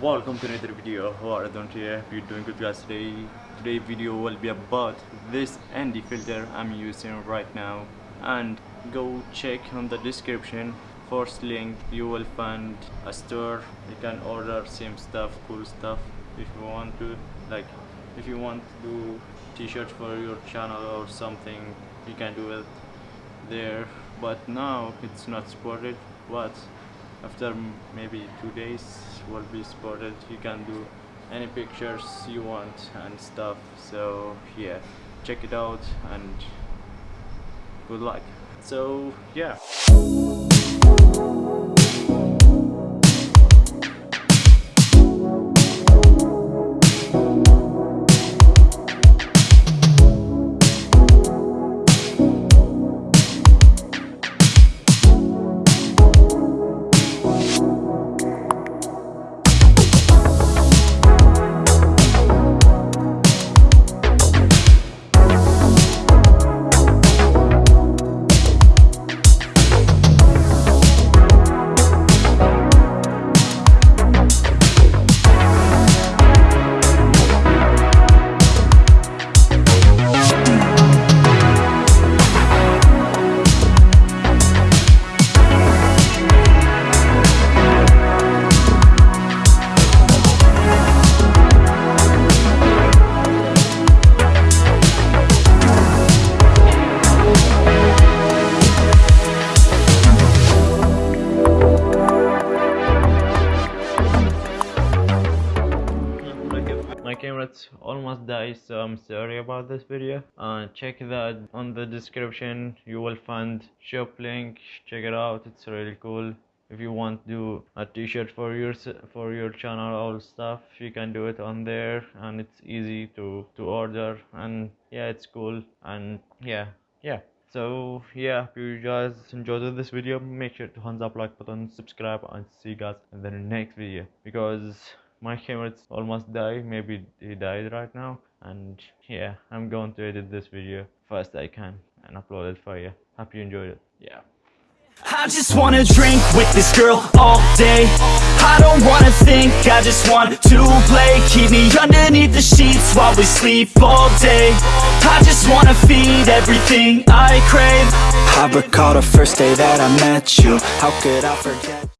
welcome to another video. Don't here you doing good guys. Today today video will be about this ND filter I'm using right now. And go check on the description. First link you will find a store. You can order same stuff cool stuff. If you want to like if you want to do t-shirts for your channel or something you can do it there. But now it's not supported. But after maybe two days will be supported you can do any pictures you want and stuff. So yeah check it out and good luck. So yeah my camera's almost died so i'm sorry about this video. Uh, check that on the description you will find shop link check it out it's really cool. If you want to do a t-shirt for your for your channel all stuff you can do it on there and it's easy to to order and yeah it's cool and yeah yeah. So yeah if you guys enjoyed this video. Make sure to thumbs up like button subscribe and see you guys in the next video because my camera's almost died. Maybe he died right now. And yeah i'm going to edit this video first i can and upload it for you. Hope you enjoyed it. Yeah. I just wanna drink with this girl all day. I don't wanna think, I just want to play. Keep me underneath the sheets while we sleep all day. I just wanna feed everything I crave. I recall the first day that I met you. How could I forget